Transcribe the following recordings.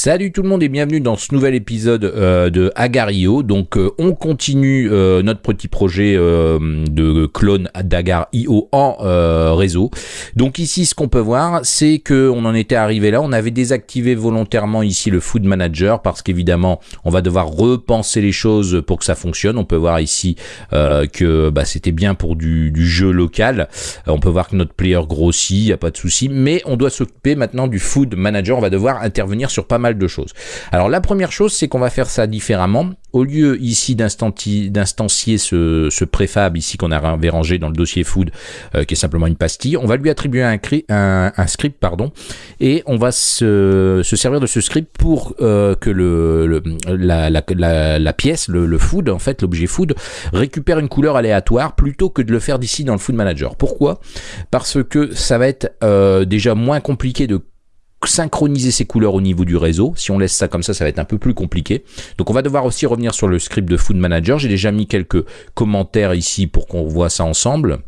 Salut tout le monde et bienvenue dans ce nouvel épisode euh, de Agar.io. Donc euh, on continue euh, notre petit projet de clone d'Agar.io en réseau. Donc ici ce qu'on peut voir c'est que on en était arrivé là, on avait désactivé volontairement ici le Food Manager parce qu'évidemment on va devoir repenser les choses pour que ça fonctionne. On peut voir ici que bah, c'était bien pour du, du, jeu local. on peut voir que notre player grossit, il n'y a pas de souci, mais on doit s'occuper maintenant du Food Manager. On va devoir intervenir sur pas mal de choses. Alors la première chose, c'est qu'on va faire ça différemment. Au lieu ici d'instancier ce, préfab ici qu'on avait rangé dans le dossier food, euh, qui est simplement une pastille, on va lui attribuer un, script, pardon, et on va se, servir de ce script pour euh, que la, pièce, le, food, en fait, l'objet food, récupère une couleur aléatoire plutôt que de le faire d'ici dans le food manager. Pourquoi? Parce que ça va être euh, déjà moins compliqué de synchroniser ces couleurs au niveau du réseau. Si on laisse ça comme ça, ça va être un peu plus compliqué. Donc on va devoir aussi revenir sur le script de Food Manager. J'ai déjà mis quelques commentaires ici pour qu'on voit ça ensemble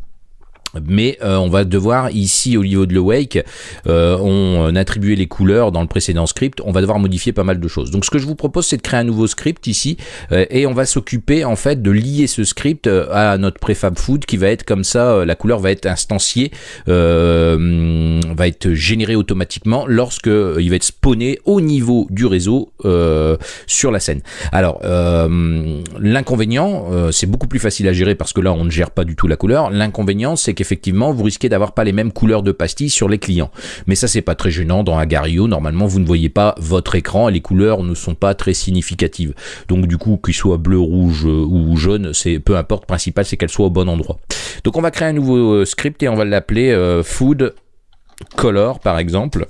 mais euh, on va devoir ici au niveau de l'awake euh, on attribuait les couleurs dans le précédent script. On va devoir modifier pas mal de choses. Donc ce que je vous propose c'est de créer un nouveau script ici euh, et on va s'occuper en fait de lier ce script à notre préfab food qui va être comme ça la couleur va être instanciée va être générée automatiquement lorsque il va être spawné au niveau du réseau sur la scène. Alors l'inconvénient c'est beaucoup plus facile à gérer parce que là on ne gère pas du tout la couleur. L'inconvénient c'est effectivement, vous risquez d'avoir pas les mêmes couleurs de pastilles sur les clients. Mais ça, c'est pas très gênant dans Agario. Normalement, vous ne voyez pas votre écran et les couleurs ne sont pas très significatives. Donc, du coup, qu'il soit bleu, rouge euh, ou jaune, c'est peu importe. Principal, c'est qu'elle soit au bon endroit. Donc, on va créer un nouveau euh, script et on va l'appeler euh, food color, par exemple.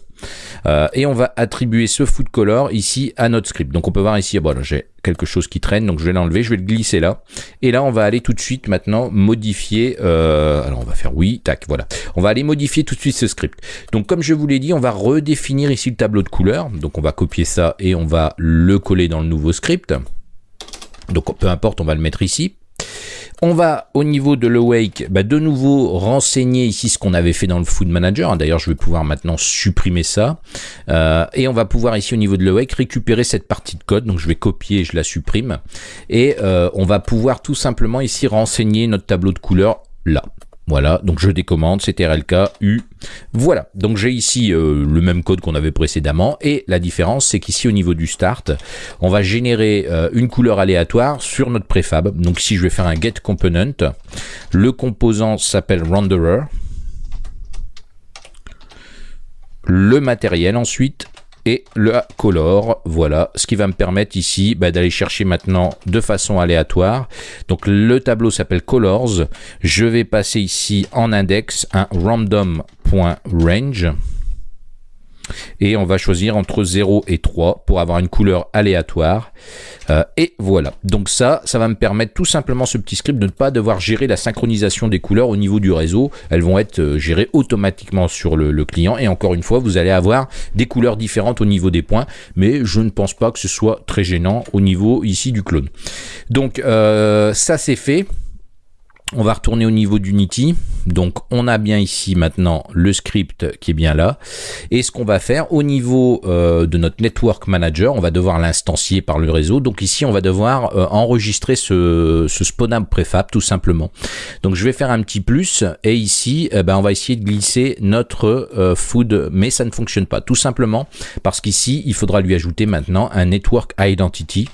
Euh, et on va attribuer ce food color ici à notre script. Donc on peut voir ici, bon, j'ai quelque chose qui traîne, donc je vais l'enlever, je vais le glisser là. Et là, on va aller tout de suite maintenant modifier, euh, alors on va faire oui, tac, voilà. On va aller modifier tout de suite ce script. Donc comme je vous l'ai dit, on va redéfinir ici le tableau de couleurs. Donc on va copier ça et on va le coller dans le nouveau script. Donc peu importe, on va le mettre ici. On va au niveau de l'awake, bah, de nouveau renseigner ici ce qu'on avait fait dans le food manager. D'ailleurs, je vais pouvoir maintenant supprimer ça. Euh, et on va pouvoir ici au niveau de l'awake récupérer cette partie de code. Donc je vais copier, je la supprime. Et euh, on va pouvoir tout simplement ici renseigner notre tableau de couleurs là. Voilà, donc je décommande, RLK U. Voilà, donc j'ai ici euh, le même code qu'on avait précédemment et la différence c'est qu'ici au niveau du start, on va générer euh, une couleur aléatoire sur notre préfab. Donc ici je vais faire un get component, le composant s'appelle renderer, le matériel ensuite et le color. Voilà, ce qui va me permettre ici bah, d'aller chercher maintenant de façon aléatoire. Donc le tableau s'appelle colors. Je vais passer ici en index un random.range et on va choisir entre 0 et 3 pour avoir une couleur aléatoire. Euh, et voilà. Donc ça ça va me permettre tout simplement ce petit script de ne pas devoir gérer la synchronisation des couleurs au niveau du réseau. Elles vont être euh, gérées automatiquement sur le, client. Et encore une fois vous allez avoir des couleurs différentes au niveau des points. Mais je ne pense pas que ce soit très gênant au niveau ici du clone. Donc euh, ça c'est fait on va retourner au niveau d'Unity. Donc on a bien ici maintenant le script qui est bien là. Et ce qu'on va faire au niveau euh, de notre Network Manager, on va devoir l'instancier par le réseau. Donc ici on va devoir euh, enregistrer ce, ce spawnable préfab tout simplement. Donc je vais faire un petit plus et ici eh ben, on va essayer de glisser notre euh, food mais ça ne fonctionne pas. Tout simplement parce qu'ici il faudra lui ajouter maintenant un Network Identity.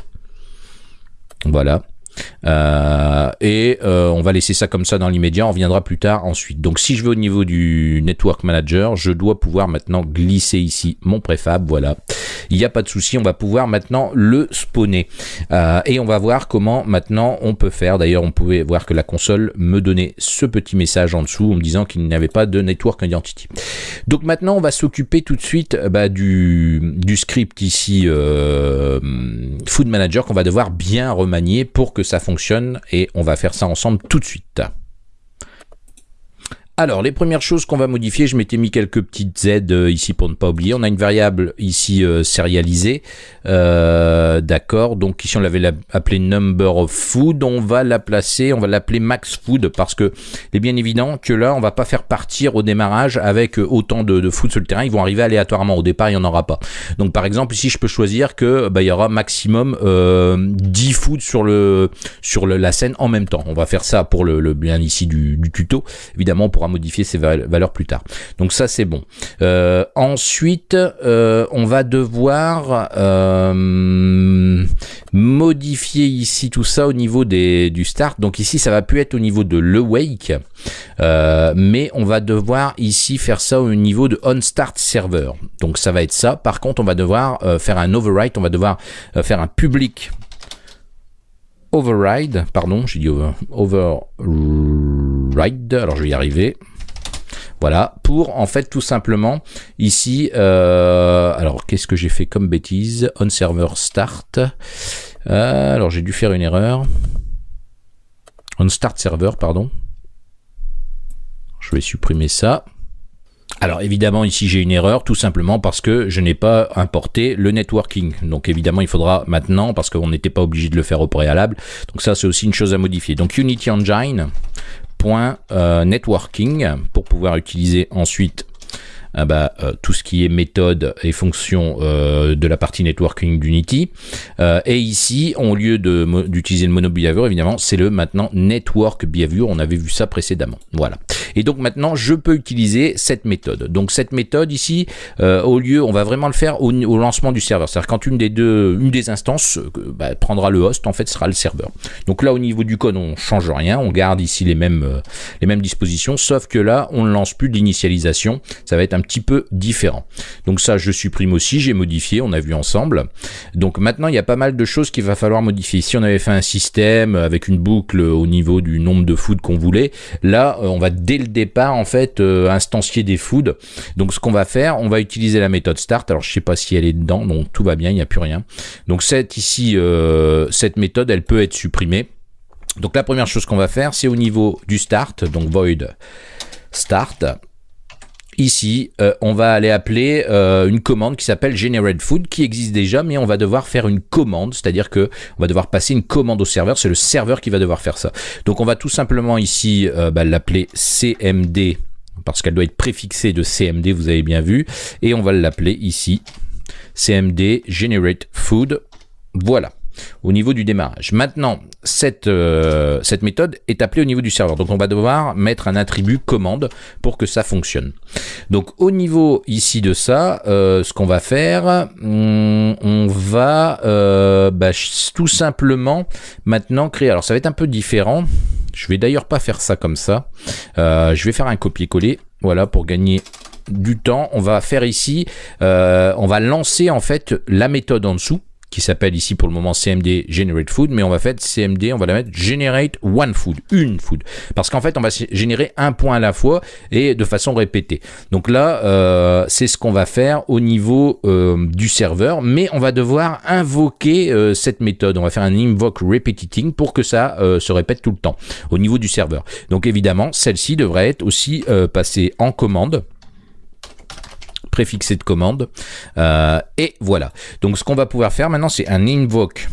Voilà. Euh, et euh, on va laisser ça comme ça dans l'immédiat, on reviendra plus tard ensuite. Donc si je vais au niveau du Network Manager, je dois pouvoir maintenant glisser ici mon préfab, voilà. Il n'y a pas de souci, on va pouvoir maintenant le spawner. Euh, et on va voir comment maintenant on peut faire. D'ailleurs, on pouvait voir que la console me donnait ce petit message en dessous en me disant qu'il n'y avait pas de Network Identity. Donc maintenant, on va s'occuper tout de suite bah, du, du, script ici Food Manager qu'on va devoir bien remanier pour que ça fonctionne et on va faire ça ensemble tout de suite. Alors, les premières choses qu'on va modifier, je m'étais mis quelques petites Z euh, ici pour ne pas oublier. On a une variable ici euh, sérialisée. Euh, d'accord. Donc ici, on l'avait appelé number of food. On va la placer, on va l'appeler max food parce que il est bien évident que là, on va pas faire partir au démarrage avec autant de, food sur le terrain. Ils vont arriver aléatoirement. Au départ, il n'y en aura pas. Donc par exemple, ici, je peux choisir que bah, il y aura maximum 10 food sur le sur la scène en même temps. On va faire ça pour le, bien ici du, du tuto. Évidemment, on modifier ces valeurs plus tard. Donc ça c'est bon. Euh, ensuite, euh, on va devoir euh, modifier ici tout ça au niveau des, du start. Donc ici ça va plus être au niveau de le wake, mais on va devoir ici faire ça au niveau de on start server. Donc ça va être ça. Par contre, on va devoir faire un overwrite, on va devoir faire un public override, pardon, j'ai dit over, override, alors je vais y arriver. Voilà, pour en fait tout simplement ici, euh, alors qu'est-ce que j'ai fait comme bêtise? On server start. Euh, alors j'ai dû faire une erreur. On start server, pardon. Je vais supprimer ça. Alors évidemment ici j'ai une erreur tout simplement parce que je n'ai pas importé le networking. Donc évidemment il faudra maintenant parce qu'on n'était pas obligé de le faire au préalable. Donc ça c'est aussi une chose à modifier. Donc Unity Engine networking pour pouvoir utiliser ensuite ah bah, euh, tout ce qui est méthode et fonction euh, de la partie networking d'Unity. et ici, au lieu d'utiliser le mono behavior, évidemment, c'est le maintenant network behavior. On avait vu ça précédemment. Voilà. Et donc maintenant, je peux utiliser cette méthode. Donc cette méthode ici, euh, au lieu, on va vraiment le faire au, lancement du serveur. C'est-à-dire quand une des deux, une des instances euh, bah, prendra le host, en fait, sera le serveur. Donc là, au niveau du code, on change rien. On garde ici les mêmes, euh, les mêmes dispositions, sauf que là, on ne lance plus d'initialisation. Ça va être un petit peu différent. Donc ça, je supprime aussi. J'ai modifié. On a vu ensemble. Donc maintenant, il y a pas mal de choses qu'il va falloir modifier. Si on avait fait un système avec une boucle au niveau du nombre de food qu'on voulait, là, on va le départ en fait euh, instancier des foods. Donc ce qu'on va faire, on va utiliser la méthode start. Alors je sais pas si elle est dedans, donc tout va bien, il n'y a plus rien. Donc cette ici, euh, cette méthode, elle peut être supprimée. Donc la première chose qu'on va faire, c'est au niveau du start, donc void start. Ici, euh, on va aller appeler euh, une commande qui s'appelle generate food, qui existe déjà, mais on va devoir faire une commande, c'est-à-dire que on va devoir passer une commande au serveur. C'est le serveur qui va devoir faire ça. Donc, on va tout simplement ici euh, bah, l'appeler cmd parce qu'elle doit être préfixée de cmd, vous avez bien vu, et on va l'appeler ici cmd generate food. Voilà au niveau du démarrage. Maintenant, cette, euh, cette méthode est appelée au niveau du serveur. Donc on va devoir mettre un attribut commande pour que ça fonctionne. Donc au niveau ici de ça, euh, ce qu'on va faire, on, va euh, bah, tout simplement maintenant créer. Alors ça va être un peu différent. Je vais d'ailleurs pas faire ça comme ça. je vais faire un copier-coller. Voilà, pour gagner du temps, on va faire ici, on va lancer en fait la méthode en dessous qui s'appelle ici pour le moment CMD Generate Food, mais on va faire CMD, on va la mettre Generate One Food, une food. Parce qu'en fait, on va générer un point à la fois et de façon répétée. Donc là, euh, c'est ce qu'on va faire au niveau euh, du serveur, mais on va devoir invoquer euh, cette méthode. On va faire un invoke repeating pour que ça se répète tout le temps au niveau du serveur. Donc évidemment, celle-ci devrait être aussi passée en commande préfixé de commande. Euh, et voilà. Donc ce qu'on va pouvoir faire maintenant, c'est un invoke.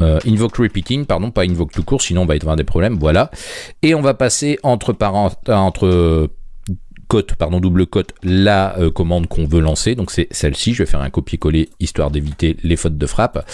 Euh, invoke repeating, pardon, pas invoke tout court, sinon on va avoir des problèmes, voilà. Et on va passer entre, entre cote, pardon, double cote, la euh, commande qu'on veut lancer. Donc c'est celle-ci. Je vais faire un copier-coller histoire d'éviter les fautes de frappe.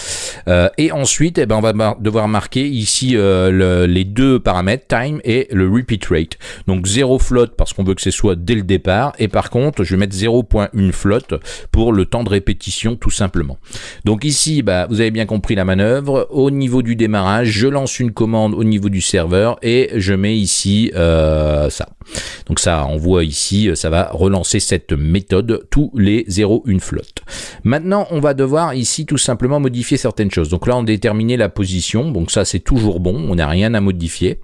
Euh, et ensuite, eh ben, on va devoir marquer ici euh, les deux paramètres, time et le repeat rate. Donc 0 flotte parce qu'on veut que ce soit dès le départ. Et par contre, je vais mettre 0.1 flotte pour le temps de répétition tout simplement. Donc ici, bah, vous avez bien compris la manœuvre. Au niveau du démarrage, je lance une commande au niveau du serveur et je mets ici ça. Donc ça, on voit ici, euh, ça va relancer cette méthode tous les 0, une flotte. Maintenant, on va devoir ici tout simplement modifier certaines choses. Donc là, on a déterminé la position, donc ça c'est toujours bon, on n'a rien à modifier.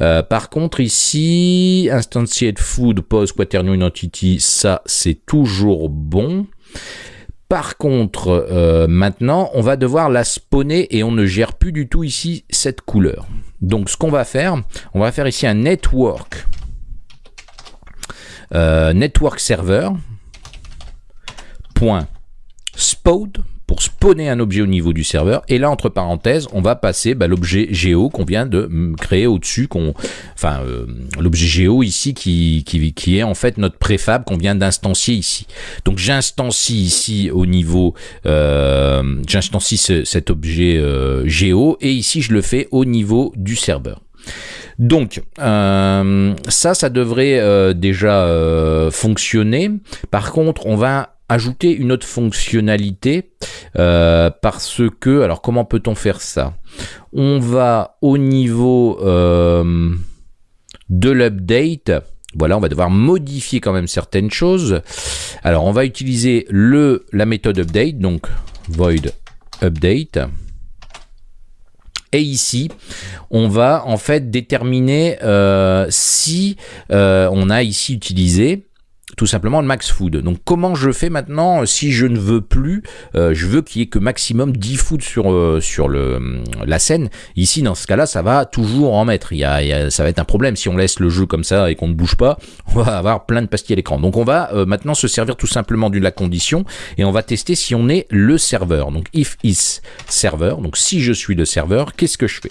Euh, par contre ici, instantiate food, pose quaternion identity, ça c'est toujours bon. Par contre, maintenant, on va devoir la spawner et on ne gère plus du tout ici cette couleur. Donc, ce qu'on va faire, on va faire ici un network, point spawn pour spawner un objet au niveau du serveur. Et là, entre parenthèses, on va passer bah, l'objet géo qu'on vient de créer au-dessus, enfin, euh, l'objet géo ici qui, est en fait notre préfab qu'on vient d'instancier ici. Donc j'instancie ici au niveau, euh, j'instancie cet objet euh, géo et ici je le fais au niveau du serveur. Donc euh, ça, ça devrait déjà fonctionner. Par contre, on va ajouter une autre fonctionnalité euh, parce que, alors comment peut-on faire ça? On va au niveau euh, de l'update, voilà, on va devoir modifier quand même certaines choses. Alors on va utiliser le, la méthode update, donc void update. Et ici, on va en fait déterminer euh, si on a ici utilisé tout simplement le max food. Donc comment je fais maintenant si je ne veux plus, euh, je veux qu'il y ait que maximum 10 food sur, euh, sur le, la scène. Ici dans ce cas-là, ça va toujours en mettre. Il y, a, ça va être un problème si on laisse le jeu comme ça et qu'on ne bouge pas, on va avoir plein de pastilles à l'écran. Donc on va euh, maintenant se servir tout simplement de la condition et on va tester si on est le serveur. Donc if is serveur, donc si je suis le serveur, qu'est-ce que je fais?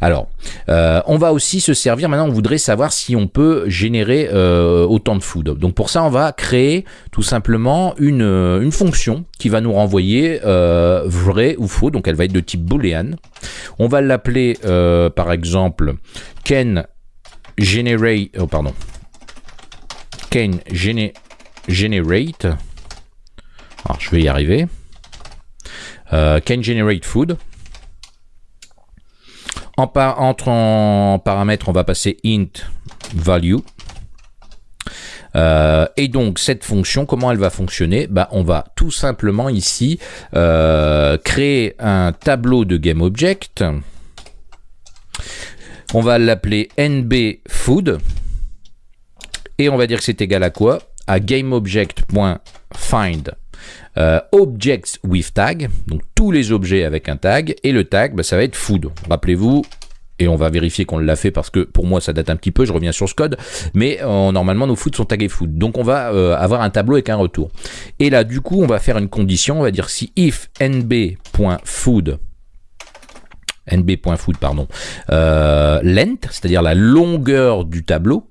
Alors, on va aussi se servir, maintenant on voudrait savoir si on peut générer autant de food. Donc pour ça, on va créer tout simplement une, euh, fonction qui va nous renvoyer euh, vrai ou faux. Donc elle va être de type boolean. On va l'appeler euh, par exemple can generate. Oh pardon. Can generate. Alors je vais y arriver. can generate food. En entre en paramètre, on va passer int value. Euh, et donc cette fonction, comment elle va fonctionner? Bah, On va tout simplement ici euh, créer un tableau de GameObject. On va l'appeler nbFood. Et on va dire que c'est égal à quoi? À GameObject.find euh, objects with tag, donc tous les objets avec un tag, et le tag, bah, ça va être food. Rappelez-vous, et on va vérifier qu'on l'a fait parce que pour moi ça date un petit peu, je reviens sur ce code, mais euh, normalement nos foods sont tagués food. Donc on va euh, avoir un tableau avec un retour. Et là du coup on va faire une condition, on va dire si if nb.food nb.food pardon, euh, length, c'est-à-dire la longueur du tableau,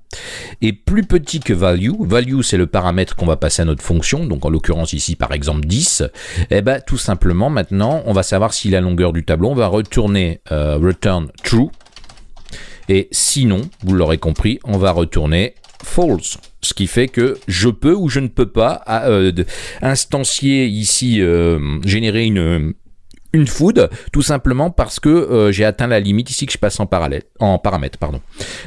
est plus petit que value. Value, c'est le paramètre qu'on va passer à notre fonction, donc en l'occurrence ici par exemple 10. Et eh ben tout simplement maintenant, on va savoir si la longueur du tableau, on va retourner euh, return true. Et sinon, vous l'aurez compris, on va retourner false. Ce qui fait que je peux ou je ne peux pas euh, instancier ici, générer une, une food, tout simplement parce que euh, j'ai atteint la limite ici que je passe en parallèle, en paramètre, pardon.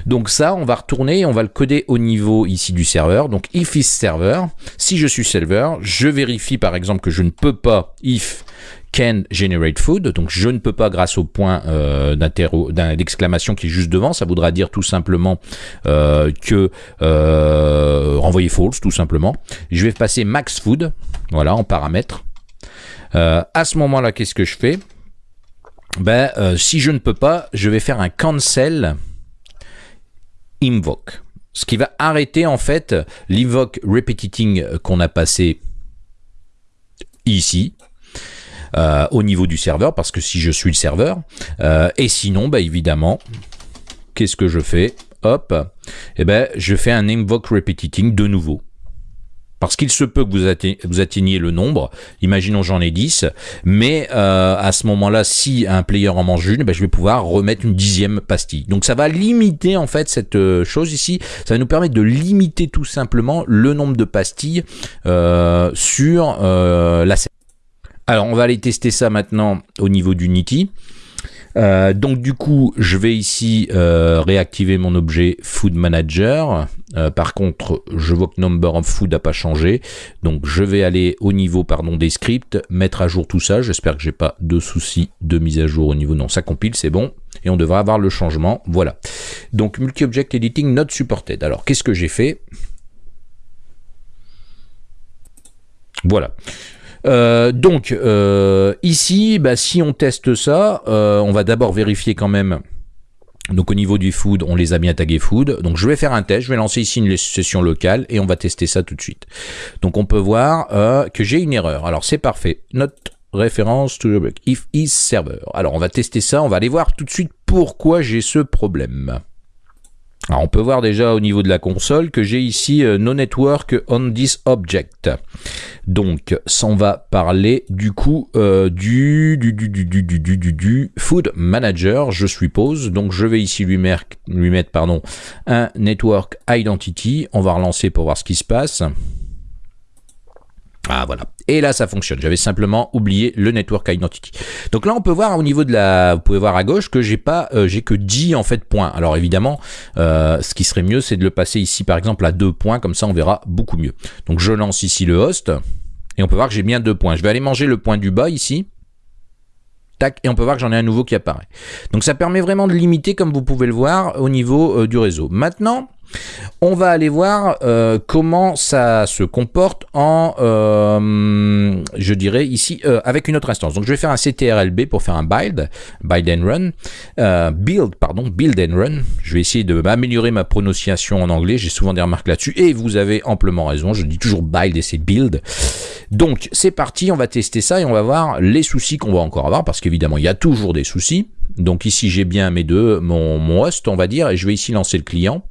Donc ça, on va retourner et on va le coder au niveau ici du serveur. Donc if is server, si je suis serveur, je vérifie par exemple que je ne peux pas if can generate food, donc je ne peux pas grâce au point euh, d'exclamation qui est juste devant, ça voudra dire tout simplement euh, que euh, renvoyer false tout simplement. Je vais passer max food, voilà en paramètre. Euh, à ce moment-là, qu'est-ce que je fais? Ben, euh, Si je ne peux pas, je vais faire un cancel invoke. Ce qui va arrêter en fait l'invoke repeating qu'on a passé ici. Euh, au niveau du serveur, parce que si je suis le serveur, et sinon, ben, évidemment, qu'est-ce que je fais? Hop, et eh ben, je fais un invoke repeating de nouveau. Parce qu'il se peut que vous, atteigniez le nombre, imaginons j'en ai 10, mais euh, à ce moment-là, si un player en mange une, ben, je vais pouvoir remettre une dixième pastille. Donc ça va limiter en fait cette euh, chose ici, ça va nous permettre de limiter tout simplement le nombre de pastilles euh, sur la scène. Alors on va aller tester ça maintenant au niveau d'Unity. Euh, donc du coup, je vais ici euh, réactiver mon objet Food Manager. Euh, par contre, je vois que Number of Food n'a pas changé. Donc je vais aller au niveau pardon, des scripts, mettre à jour tout ça. J'espère que j'ai pas de soucis de mise à jour au niveau. Non, ça compile, c'est bon. Et on devrait avoir le changement. Voilà. Donc Multi-Object Editing Not Supported. Alors qu'est-ce que j'ai fait? Voilà. Euh, donc, euh, ici, bah, si on teste ça, euh, on va d'abord vérifier quand même donc au niveau du food, on les a bien tagués food. Donc je vais faire un test, je vais lancer ici une session locale et on va tester ça tout de suite. Donc on peut voir que j'ai une erreur. Alors c'est parfait. Note référence to the if is server. Alors on va tester ça, on va aller voir tout de suite pourquoi j'ai ce problème. Alors on peut voir déjà au niveau de la console que j'ai ici euh, No Network on this object. Donc, ça va parler du coup euh, du, du, du, du, du, du, du, Food Manager, je suppose. Donc, je vais ici lui, lui mettre pardon, un Network Identity. On va relancer pour voir ce qui se passe. Ah voilà. Et là ça fonctionne. J'avais simplement oublié le network identity. Donc là on peut voir au niveau de la, vous pouvez voir à gauche que j'ai pas, euh, j'ai que 10 en fait points. Alors évidemment, euh, ce qui serait mieux c'est de le passer ici par exemple à 2 points, comme ça on verra beaucoup mieux. Donc je lance ici le host et on peut voir que j'ai bien 2 points. Je vais aller manger le point du bas ici. Tac, et on peut voir que j'en ai un nouveau qui apparaît. Donc ça permet vraiment de limiter, comme vous pouvez le voir, au niveau euh, du réseau. Maintenant, on va aller voir euh, comment ça se comporte en, euh, je dirais ici, euh, avec une autre instance. Donc je vais faire un CTRLB pour faire un build, build and run, build, pardon, build and run. Je vais essayer de m'améliorer ma prononciation en anglais, j'ai souvent des remarques là-dessus, et vous avez amplement raison, je dis toujours build et c'est build. Donc c'est parti, on va tester ça et on va voir les soucis qu'on va encore avoir, parce qu'évidemment il y a toujours des soucis. Donc ici j'ai bien mes deux, mon, mon host on va dire, et je vais ici lancer le client.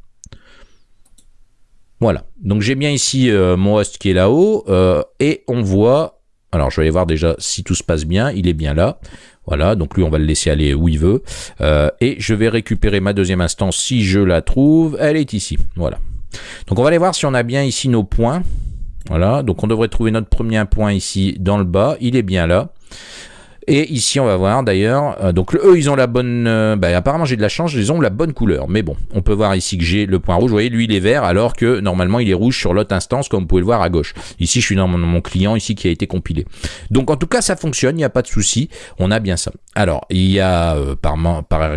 Voilà, donc j'ai bien ici euh, mon host qui est là-haut, euh, et on voit, alors je vais aller voir déjà si tout se passe bien, il est bien là, voilà, donc lui on va le laisser aller où il veut, euh, et je vais récupérer ma deuxième instance si je la trouve, elle est ici, voilà. Donc on va aller voir si on a bien ici nos points, voilà, donc on devrait trouver notre premier point ici dans le bas, il est bien là. Et ici, on va voir d'ailleurs, euh, donc eux, ils ont la bonne, euh, bah, apparemment j'ai de la chance, ils ont la bonne couleur. Mais bon, on peut voir ici que j'ai le point rouge, vous voyez, lui il est vert, alors que normalement il est rouge sur l'autre instance, comme vous pouvez le voir à gauche. Ici, je suis dans mon, client, ici, qui a été compilé. Donc en tout cas, ça fonctionne, il n'y a pas de souci, on a bien ça. Alors, il y a, euh, par, par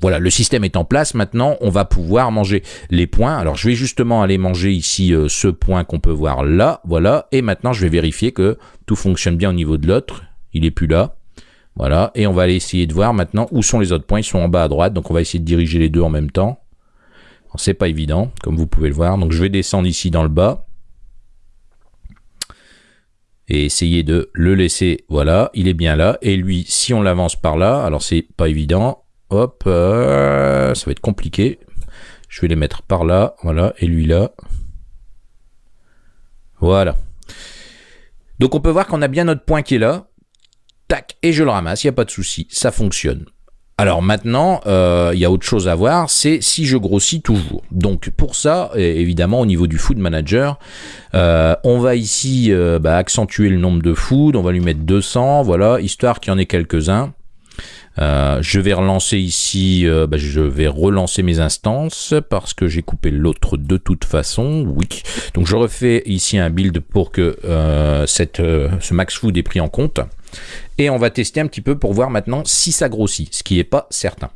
voilà, le système est en place, maintenant, on va pouvoir manger les points. Alors, je vais justement aller manger ici ce point qu'on peut voir là, voilà, et maintenant, je vais vérifier que tout fonctionne bien au niveau de l'autre. Il est plus là. Voilà, et on va aller essayer de voir maintenant où sont les autres points. Ils sont en bas à droite, donc on va essayer de diriger les deux en même temps. C'est pas évident, comme vous pouvez le voir. Donc je vais descendre ici dans le bas. Et essayer de le laisser, voilà, il est bien là. Et lui, si on l'avance par là, alors c'est pas évident. Hop, euh, ça va être compliqué. Je vais les mettre par là, voilà, et lui là. Voilà. Donc on peut voir qu'on a bien notre point qui est là et je le ramasse, il n'y a pas de souci, ça fonctionne. Alors maintenant, euh, il y a autre chose à voir, c'est si je grossis toujours. Donc pour ça, évidemment, au niveau du food manager, euh, on va ici euh, bah, accentuer le nombre de food, on va lui mettre 200, voilà, histoire qu'il y en ait quelques-uns. je vais relancer ici, bah, je vais relancer mes instances parce que j'ai coupé l'autre de toute façon, oui. Donc je refais ici un build pour que cette, ce max food est pris en compte. Et on va tester un petit peu pour voir maintenant si ça grossit, ce qui n'est pas certain.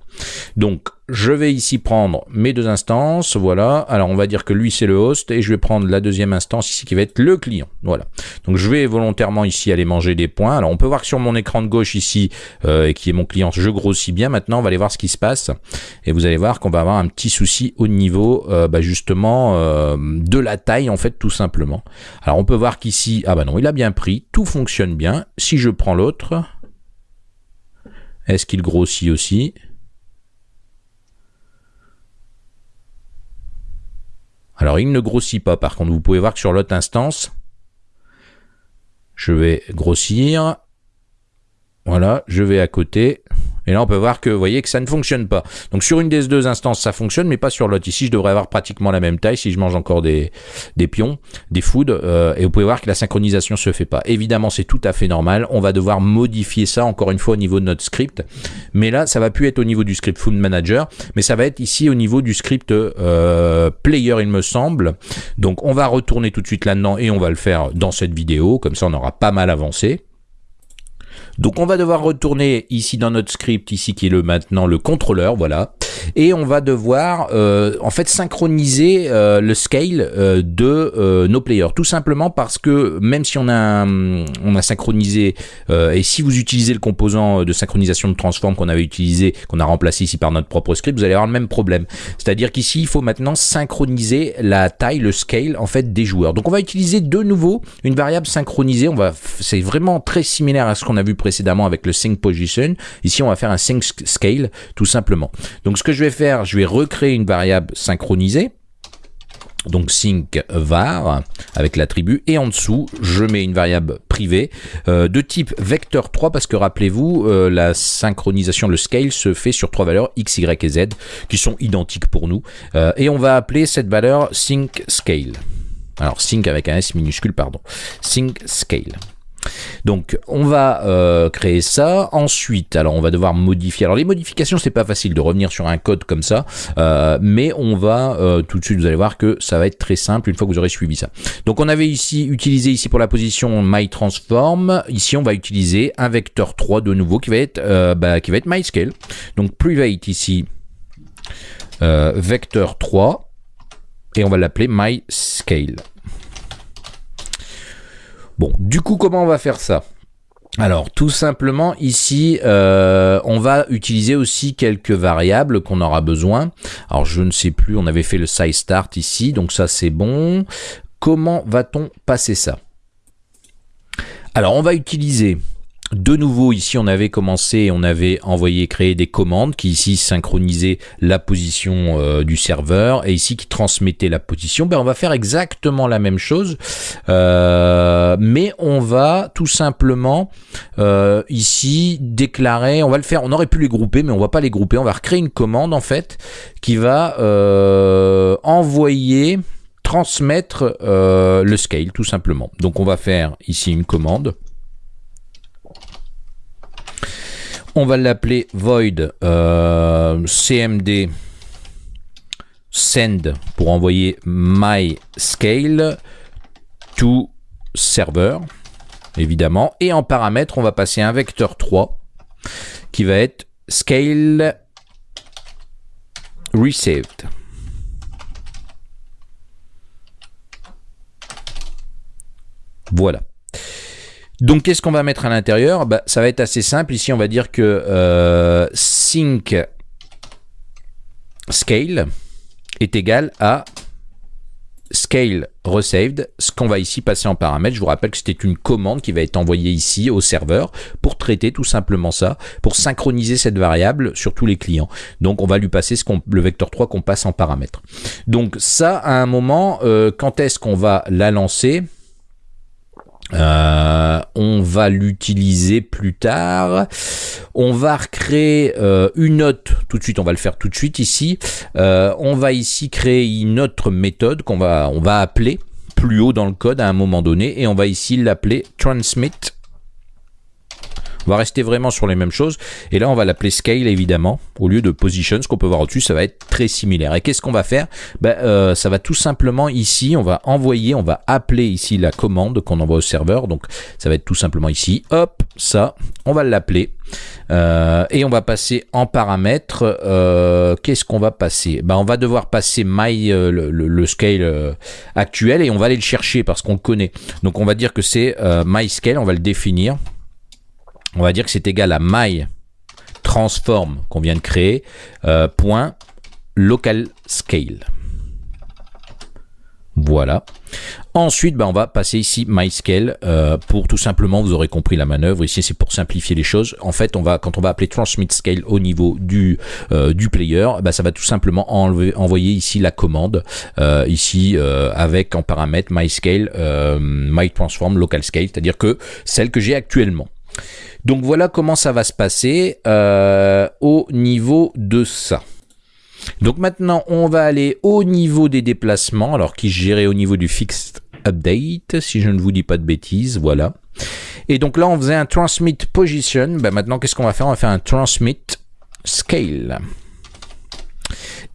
Donc, je vais ici prendre mes deux instances, voilà. Alors, on va dire que lui, c'est le host, et je vais prendre la deuxième instance ici, qui va être le client, voilà. Donc, je vais volontairement ici aller manger des points. Alors, on peut voir que sur mon écran de gauche ici, euh, qui est mon client, je grossis bien. Maintenant, on va aller voir ce qui se passe, et vous allez voir qu'on va avoir un petit souci au niveau, euh, bah, justement, euh, de la taille, en fait, tout simplement. Alors, on peut voir qu'ici, ah bah non, il a bien pris, tout fonctionne bien. Si je prends l'autre, est-ce qu'il grossit aussi? Alors, il ne grossit pas. Par contre, vous pouvez voir que sur l'autre instance, je vais grossir. Voilà, je vais à côté. Et là, on peut voir que, vous voyez, que ça ne fonctionne pas. Donc, sur une des deux instances, ça fonctionne, mais pas sur l'autre. Ici, je devrais avoir pratiquement la même taille si je mange encore des, pions, des foods. Euh, et vous pouvez voir que la synchronisation se fait pas. Évidemment, c'est tout à fait normal. On va devoir modifier ça, encore une fois, au niveau de notre script. Mais là, ça va plus être au niveau du script Food Manager, mais ça va être ici au niveau du script euh, Player, il me semble. Donc, on va retourner tout de suite là-dedans et on va le faire dans cette vidéo. Comme ça, on aura pas mal avancé. Donc on va devoir retourner ici dans notre script, ici qui est le maintenant le contrôleur, voilà. Et on va devoir euh, en fait synchroniser euh, le scale euh, de nos players. Tout simplement parce que même si on a, on a synchronisé, et si vous utilisez le composant de synchronisation de transform qu'on avait utilisé, qu'on a remplacé ici par notre propre script, vous allez avoir le même problème. C'est-à-dire qu'ici, il faut maintenant synchroniser la taille, le scale en fait des joueurs. Donc on va utiliser de nouveau une variable synchronisée. On va, c'est vraiment très similaire à ce qu'on a vu précédemment avec le sync position. Ici, on va faire un sync scale tout simplement. Donc ce que je vais faire, je vais recréer une variable synchronisée. Donc sync var avec l'attribut et en dessous je mets une variable privée euh, de type vecteur 3 parce que rappelez-vous euh, la synchronisation le scale se fait sur trois valeurs x y et z qui sont identiques pour nous. Euh, et on va appeler cette valeur sync scale. Alors sync avec un s minuscule pardon. Sync scale donc on va euh, créer ça. Ensuite, alors on va devoir modifier. Alors les modifications, c'est pas facile de revenir sur un code comme ça, euh, mais on va euh, tout de suite, vous allez voir que ça va être très simple une fois que vous aurez suivi ça. Donc on avait ici utilisé ici pour la position myTransform. Ici on va utiliser un vecteur 3 de nouveau qui va être bah, qui va être myScale. Donc private ici vecteur 3 et on va l'appeler myScale. Bon, du coup, comment on va faire ça? Alors tout simplement ici euh, on va utiliser aussi quelques variables qu'on aura besoin. Alors je ne sais plus, on avait fait le size start ici, donc ça c'est bon. Comment va-t-on passer ça? Alors on va utiliser de nouveau, ici, on avait commencé, on avait envoyé créer des commandes qui ici synchronisaient la position euh, du serveur et ici qui transmettaient la position. Ben, on va faire exactement la même chose, euh, mais on va tout simplement euh, ici déclarer, on va le faire, on aurait pu les grouper, mais on va pas les grouper. On va recréer une commande en fait qui va envoyer transmettre le scale tout simplement. Donc on va faire ici une commande On va l'appeler void euh, cmd send pour envoyer my scale to server, évidemment. Et en paramètre, on va passer un vecteur 3 qui va être scale received. Voilà. Donc qu'est-ce qu'on va mettre à l'intérieur? Bah, Ça va être assez simple. Ici, on va dire que euh, sync scale est égal à scale received, ce qu'on va ici passer en paramètre. Je vous rappelle que c'était une commande qui va être envoyée ici au serveur pour traiter tout simplement ça, pour synchroniser cette variable sur tous les clients. Donc on va lui passer le vecteur 3 qu'on passe en paramètre. Donc ça, à un moment, euh, quand est-ce qu'on va la lancer? Euh, on va l'utiliser plus tard. On va recréer euh, une note tout de suite. On va le faire tout de suite ici. Euh, on va ici créer une autre méthode qu'on va, on va appeler plus haut dans le code à un moment donné et on va ici l'appeler transmit on va rester vraiment sur les mêmes choses. Et là, on va l'appeler scale, évidemment, au lieu de position. Ce qu'on peut voir au-dessus, ça va être très similaire. Et qu'est-ce qu'on va faire? Ben, euh, Ça va tout simplement ici, on va envoyer, on va appeler ici la commande qu'on envoie au serveur. Donc, ça va être tout simplement ici. Hop, ça, on va l'appeler. Euh, et on va passer en paramètre. Euh, qu'est-ce qu'on va passer? Ben, On va devoir passer my, le, scale actuel et on va aller le chercher parce qu'on le connaît. Donc on va dire que c'est my scale, on va le définir on va dire que c'est égal à my transform qu'on vient de créer, euh, local scale. Voilà. Ensuite, ben, on va passer ici MyScale euh, pour tout simplement, vous aurez compris la manœuvre. Ici, c'est pour simplifier les choses. En fait, on va, quand on va appeler Transmit Scale au niveau du, euh, du player, ben, ça va tout simplement envoyer ici la commande, ici avec en paramètre MyScale, MyTransform Local Scale, c'est-à-dire que celle que j'ai actuellement. Donc voilà comment ça va se passer euh, au niveau de ça. Donc maintenant, on va aller au niveau des déplacements, alors qui gérait au niveau du fixed update, si je ne vous dis pas de bêtises, voilà. Et donc là, on faisait un transmit position. Ben maintenant, qu'est-ce qu'on va faire? On va faire un transmit scale.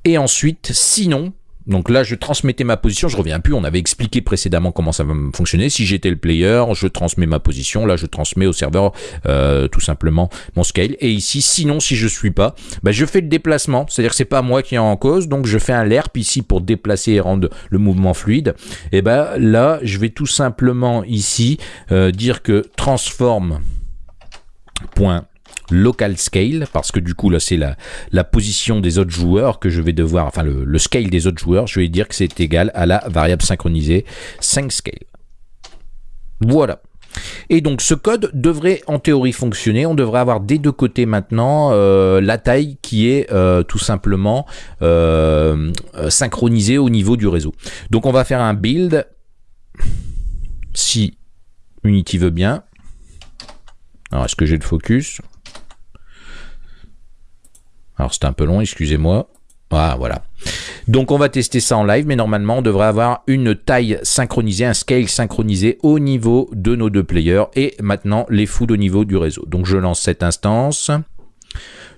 Et ensuite, sinon, Donc là, je transmettais ma position, je reviens plus, on avait expliqué précédemment comment ça va fonctionner. Si j'étais le player, je transmets ma position, là je transmets au serveur euh, tout simplement mon scale. Et ici, sinon si je suis pas, bah, je fais le déplacement, c'est-à-dire que c'est pas moi qui est en cause, donc je fais un lerp ici pour déplacer et rendre le mouvement fluide. Et ben là, je vais tout simplement ici euh, dire que transforme point local scale, parce que du coup là c'est la, la position des autres joueurs que je vais devoir, enfin le, scale des autres joueurs, je vais dire que c'est égal à la variable synchronisée 5 scale. Voilà. Et donc ce code devrait en théorie fonctionner. On devrait avoir des deux côtés maintenant euh, la taille qui est euh, tout simplement euh, synchronisée au niveau du réseau. Donc on va faire un build si Unity veut bien. Alors est-ce que j'ai le focus? Alors c'est un peu long, excusez-moi. Ah, voilà. Donc on va tester ça en live, mais normalement on devrait avoir une taille synchronisée, un scale synchronisé au niveau de nos deux players et maintenant les foods au niveau du réseau. Donc je lance cette instance,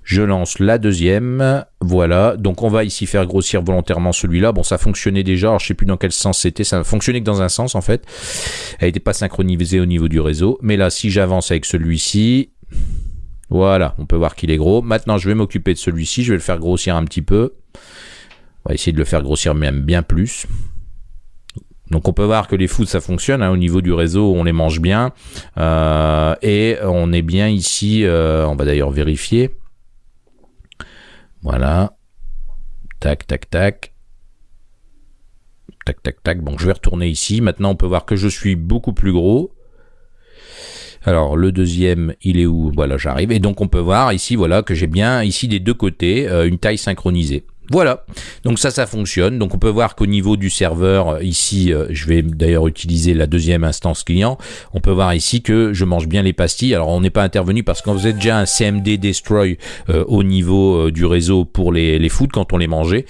je lance la deuxième, voilà. Donc on va ici faire grossir volontairement celui-là. Bon ça fonctionnait déjà, alors je sais plus dans quel sens c'était, ça fonctionnait que dans un sens en fait. Elle n'était pas synchronisée au niveau du réseau, mais là si j'avance avec celui-ci, voilà, on peut voir qu'il est gros. Maintenant, je vais m'occuper de celui-ci. Je vais le faire grossir un petit peu. On va essayer de le faire grossir même bien plus. Donc on peut voir que les foods ça fonctionne hein. au niveau du réseau, on les mange bien euh, et on est bien ici. Euh, on va d'ailleurs vérifier. Voilà. Tac, tac, tac. Tac, tac, tac. Bon, je vais retourner ici. Maintenant, on peut voir que je suis beaucoup plus gros. Alors le deuxième, il est où? Voilà, j'arrive. Et donc on peut voir ici, voilà, que j'ai bien ici des deux côtés euh, une taille synchronisée. Voilà, donc ça, ça fonctionne. Donc on peut voir qu'au niveau du serveur, euh, ici, euh, je vais d'ailleurs utiliser la deuxième instance client, on peut voir ici que je mange bien les pastilles. Alors on n'est pas intervenu parce qu'on faisait déjà un CMD destroy euh, au niveau du réseau pour les, les foods quand on les mangeait.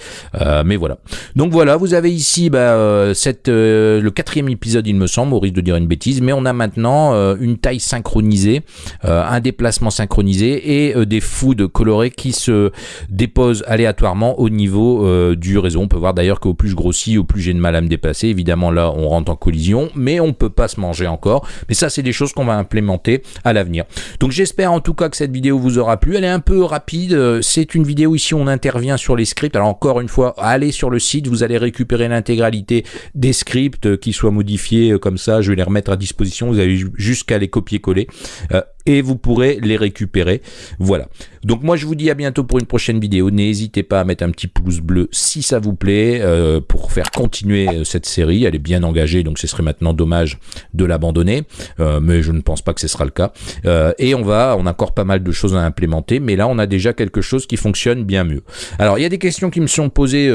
mais voilà. Donc voilà, vous avez ici bah, cette, le quatrième épisode, il me semble, au risque de dire une bêtise, mais on a maintenant une taille synchronisée, un déplacement synchronisé et des foods colorés qui se déposent aléatoirement au niveau euh, du réseau. On peut voir d'ailleurs qu'au plus je grossis, au plus j'ai de mal à me déplacer. Évidemment, là, on rentre en collision, mais on peut pas se manger encore. Mais ça, c'est des choses qu'on va implémenter à l'avenir. Donc, j'espère en tout cas que cette vidéo vous aura plu. Elle est un peu rapide. C'est une vidéo ici, on intervient sur les scripts. Alors, encore une fois, allez sur le site, vous allez récupérer l'intégralité des scripts qui soient modifiés comme ça. Je vais les remettre à disposition. Vous avez jusqu'à les copier-coller. Euh, et vous pourrez les récupérer. Voilà. Donc moi je vous dis à bientôt pour une prochaine vidéo. N'hésitez pas à mettre un petit pouce bleu si ça vous plaît euh, pour faire continuer euh, cette série. Elle est bien engagée donc ce serait maintenant dommage de l'abandonner. Euh, mais je ne pense pas que ce sera le cas. et on va, on a encore pas mal de choses à implémenter. Mais là on a déjà quelque chose qui fonctionne bien mieux. Alors il y a des questions qui me sont posées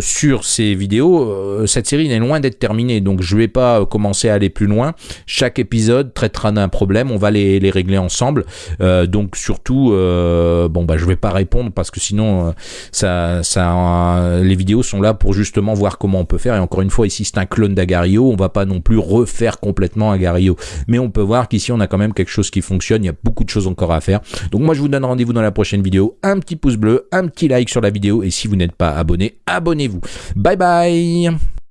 sur ces vidéos. cette série est loin d'être terminée donc je vais pas commencer à aller plus loin. Chaque épisode traitera d'un problème. On va les, les ensemble. Euh, donc surtout, euh, bon bah je vais pas répondre parce que sinon euh, ça, ça, les vidéos sont là pour justement voir comment on peut faire. Et encore une fois, ici c'est un clone d'Agario, on va pas non plus refaire complètement Agario, mais on peut voir qu'ici on a quand même quelque chose qui fonctionne. Il y a beaucoup de choses encore à faire. Donc moi je vous donne rendez-vous dans la prochaine vidéo. Un petit pouce bleu, un petit like sur la vidéo et si vous n'êtes pas abonné, abonnez-vous. Bye bye